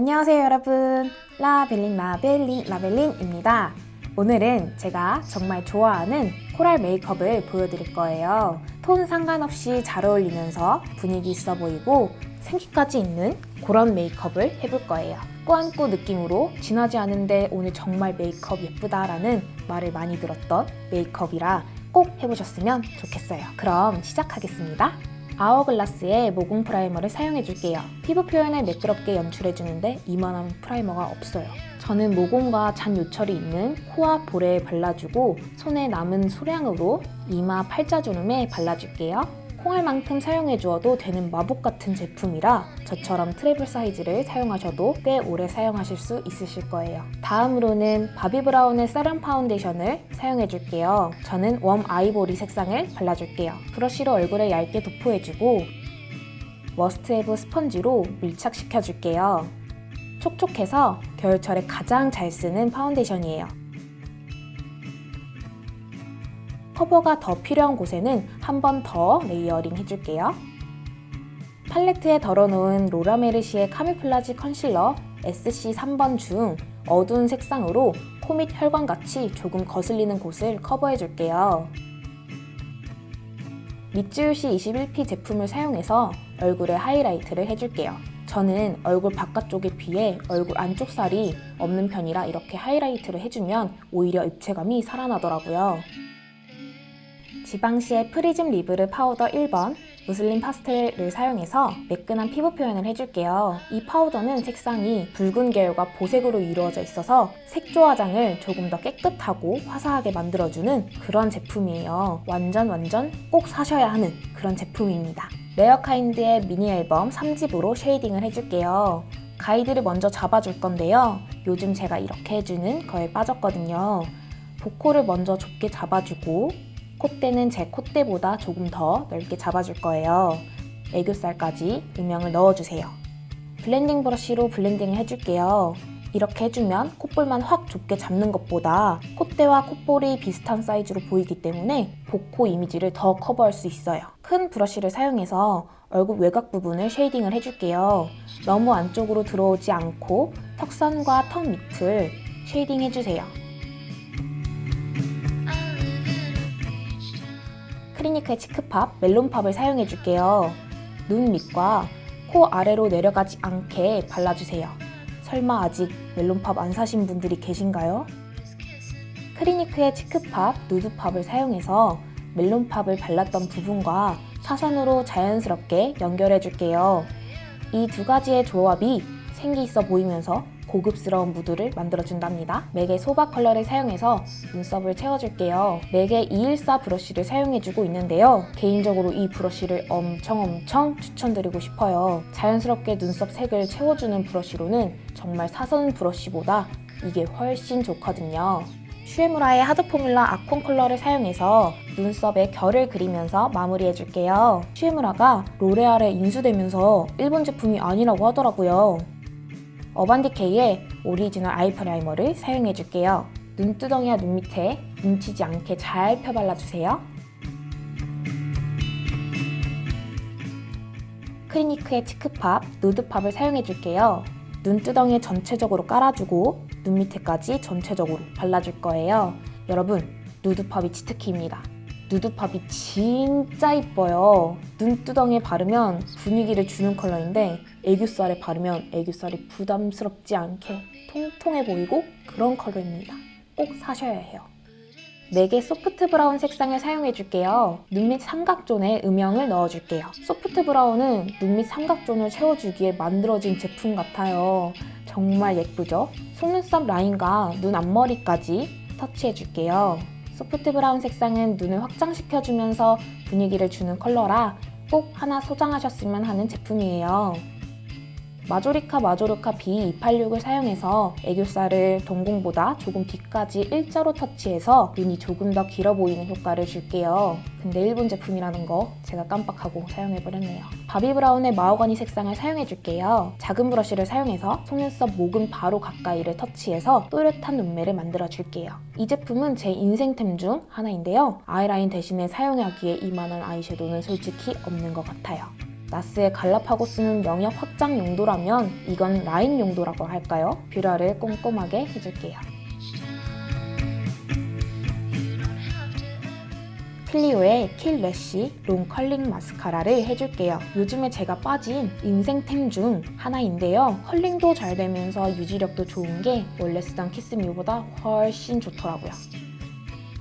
안녕하세요 여러분. 라벨린 라벨린 라벨린입니다. 오늘은 제가 정말 좋아하는 코랄 메이크업을 보여드릴 거예요. 톤 상관없이 잘 어울리면서 분위기 있어 보이고 생기까지 있는 그런 메이크업을 해볼 거예요. 꾸안꾸 느낌으로 진하지 않은데 오늘 정말 메이크업 예쁘다라는 말을 많이 들었던 메이크업이라 꼭 해보셨으면 좋겠어요. 그럼 시작하겠습니다 아워글라스의 모공 프라이머를 사용해줄게요. 피부 표현을 매끄럽게 연출해주는데 이만한 프라이머가 없어요. 저는 모공과 잔 요철이 있는 코와 볼에 발라주고 손에 남은 소량으로 이마 팔자주름에 발라줄게요. 콩알만큼 사용해 주어도 되는 마법 같은 제품이라 저처럼 travel 사이즈를 사용하셔도 꽤 오래 사용하실 수 있으실 거예요. 다음으로는 바비브라운의 세럼 파운데이션을 사용해 줄게요. 저는 Warm Ivory 색상을 발라줄게요. 브러쉬로 얼굴에 얇게 도포해주고 must-have 스펀지로 밀착시켜줄게요. 촉촉해서 겨울철에 가장 잘 쓰는 파운데이션이에요. 커버가 더 필요한 곳에는 한 번 더 layering 해줄게요. 팔레트에 덜어놓은 로라메르시의 camouflage 컨실러 SC 3번 중 어두운 색상으로 코밑 혈관같이 조금 거슬리는 곳을 커버해줄게요. 미츠요시 21P 제품을 사용해서 얼굴에 하이라이트를 해줄게요. 저는 얼굴 바깥쪽에 비해 얼굴 안쪽 살이 없는 편이라 이렇게 하이라이트를 해주면 오히려 입체감이 살아나더라고요. 지방시의 Prisme Libre 파우더 1번 Mousseline Pastel을 사용해서 매끈한 피부 표현을 해줄게요. 이 파우더는 색상이 붉은 계열과 보색으로 이루어져 있어서 색조 화장을 조금 더 깨끗하고 화사하게 만들어주는 그런 제품이에요. 완전 완전 꼭 사셔야 하는 그런 제품입니다. 레어카인드의 미니 앨범 3집으로 shading을 해줄게요. 가이드를 먼저 잡아줄 건데요. 요즘 제가 이렇게 해주는 거에 빠졌거든요. 복코를 먼저 좁게 잡아주고 콧대는 제 콧대보다 조금 더 넓게 잡아줄 거예요. 애교살까지 음영을 넣어주세요. blending 브러쉬로 blending을 해줄게요. 이렇게 해주면 콧볼만 확 좁게 잡는 것보다 콧대와 콧볼이 비슷한 사이즈로 보이기 때문에 복코 이미지를 더 커버할 수 있어요. 큰 브러쉬를 사용해서 얼굴 외곽 부분을 shading을 해줄게요. 너무 안쪽으로 들어오지 않고 턱선과 턱 밑을 shading 해주세요. 크리니크의 Cheek Pop, Melon Pop을 사용해줄게요. 눈 밑과 코 아래로 내려가지 않게 발라주세요. 설마 아직 Melon Pop 안 사신 분들이 계신가요? 크리니크의 Cheek Pop, Nude Pop을 사용해서 Melon Pop을 발랐던 부분과 사선으로 자연스럽게 연결해줄게요. 이 두 가지의 조합이 생기 있어 보이면서 고급스러운 무드를 만들어준답니다. 맥의 Soba 컬러를 사용해서 눈썹을 채워줄게요. 맥의 214 브러쉬를 사용해주고 있는데요. 개인적으로 이 브러쉬를 엄청 엄청 추천드리고 싶어요. 자연스럽게 눈썹 색을 채워주는 브러쉬로는 정말 사선 브러쉬보다 이게 훨씬 좋거든요. 슈에무라의 Hard Formula Acorn 컬러를 사용해서 눈썹에 결을 그리면서 마무리해줄게요. 슈에무라가 로레알에 인수되면서 일본 제품이 아니라고 하더라고요. 어반디케이의 오리지널 eye 프라이머를 사용해줄게요. 눈두덩이와 눈 밑에 뭉치지 않게 잘 펴발라주세요. 크리니크의 Cheek Pop, Nude Pop을 사용해줄게요. 눈두덩이에 전체적으로 깔아주고 눈 밑에까지 전체적으로 발라줄 거예요. 여러분, Nude Pop이 치트키입니다. Nude Pop이 진짜 이뻐요. 눈두덩이에 바르면 분위기를 주는 컬러인데 애교살에 바르면 애교살이 부담스럽지 않게 통통해 보이고 그런 컬러입니다. 꼭 사셔야 해요. 맥의 Soft Brown 색상을 사용해줄게요. 눈 밑 삼각존에 음영을 넣어줄게요. Soft Brown은 눈 밑 삼각존을 채워주기에 만들어진 제품 같아요. 정말 예쁘죠? 속눈썹 라인과 눈 앞머리까지 터치해줄게요. Soft Brown 색상은 눈을 확장시켜주면서 분위기를 주는 컬러라 꼭 하나 소장하셨으면 하는 제품이에요. 마조리카 마조르카 B286을 사용해서 애교살을 동공보다 조금 뒤까지 일자로 터치해서 눈이 조금 더 길어 보이는 효과를 줄게요. 근데 일본 제품이라는 거 제가 깜빡하고 사용해버렸네요. 바비브라운의 마호가니 색상을 사용해줄게요. 작은 브러쉬를 사용해서 속눈썹 모근 바로 가까이를 터치해서 또렷한 눈매를 만들어줄게요. 이 제품은 제 인생템 중 하나인데요. 아이라인 대신에 사용하기에 이만한 아이섀도우는 솔직히 없는 것 같아요. 나스의 갈라파고스는 영역 확장 용도라면 이건 라인 용도라고 할까요? 뷰러를 꼼꼼하게 해줄게요. 클리오의 Kill Lash Long Curling 마스카라를 해줄게요. 요즘에 제가 빠진 인생템 중 하나인데요. curling도 잘 되면서 유지력도 좋은 게 원래 쓰던 키스미보다 훨씬 좋더라고요.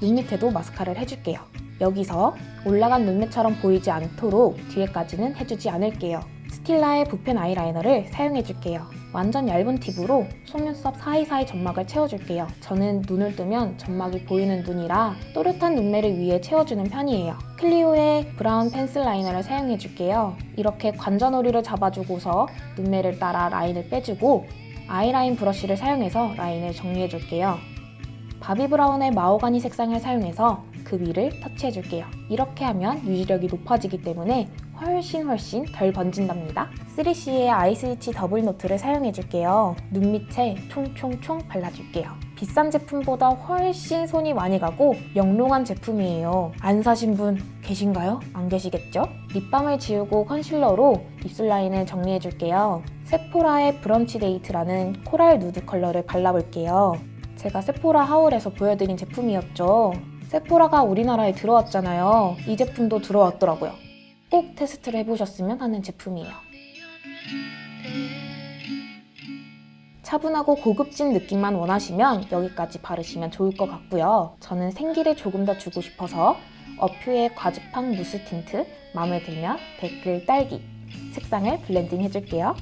눈 밑에도 마스카라를 해줄게요. 여기서 올라간 눈매처럼 보이지 않도록 뒤에까지는 해주지 않을게요. 스틸라의 붓펜 아이라이너를 사용해줄게요. 완전 얇은 팁으로 속눈썹 사이사이 점막을 채워줄게요. 저는 눈을 뜨면 점막이 보이는 눈이라 또렷한 눈매를 위해 채워주는 편이에요. 클리오의 브라운 펜슬 라이너를 사용해줄게요. 이렇게 관자놀이를 잡아주고서 눈매를 따라 라인을 빼주고 아이라인 브러쉬를 사용해서 라인을 정리해줄게요. 바비 브라운의 마호가니 색상을 사용해서 그 위를 터치해줄게요. 이렇게 하면 유지력이 높아지기 때문에 훨씬 훨씬 덜 번진답니다. 3CE의 Eye Switch Double Note를 사용해줄게요. 눈 밑에 총총총 발라줄게요. 비싼 제품보다 훨씬 손이 많이 가고 영롱한 제품이에요. 안 사신 분 계신가요? 안 계시겠죠? 립밤을 지우고 컨실러로 입술 라인을 정리해줄게요. 세포라의 Brunch Date라는 coral nude color를 발라볼게요. 제가 세포라 haul에서 보여드린 제품이었죠. 세포라가 우리나라에 들어왔잖아요. 이 제품도 들어왔더라고요. 꼭 테스트를 해보셨으면 하는 제품이에요. 차분하고 고급진 느낌만 원하시면 여기까지 바르시면 좋을 것 같고요. 저는 생기를 조금 더 주고 싶어서 어퓨의 과즙팡 mousse tint 마음에 들면 댓딸기 색상을 blending 해줄게요.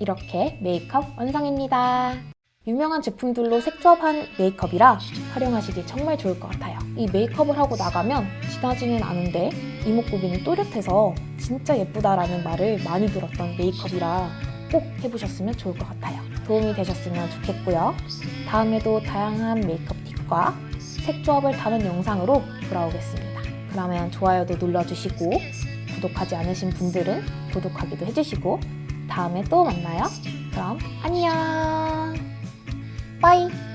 이렇게 메이크업 완성입니다. 유명한 제품들로 색조합한 메이크업이라 활용하시기 정말 좋을 것 같아요. 이 메이크업을 하고 나가면 진하지는 않은데 이목구비는 또렷해서 진짜 예쁘다라는 말을 많이 들었던 메이크업이라 꼭 해보셨으면 좋을 것 같아요. 도움이 되셨으면 좋겠고요. 다음에도 다양한 메이크업 팁과 색조합을 다룬 영상으로 돌아오겠습니다. 그러면 좋아요도 눌러주시고 구독하지 않으신 분들은 구독하기도 해주시고 다음에 또 만나요. 그럼 안녕! 빠이!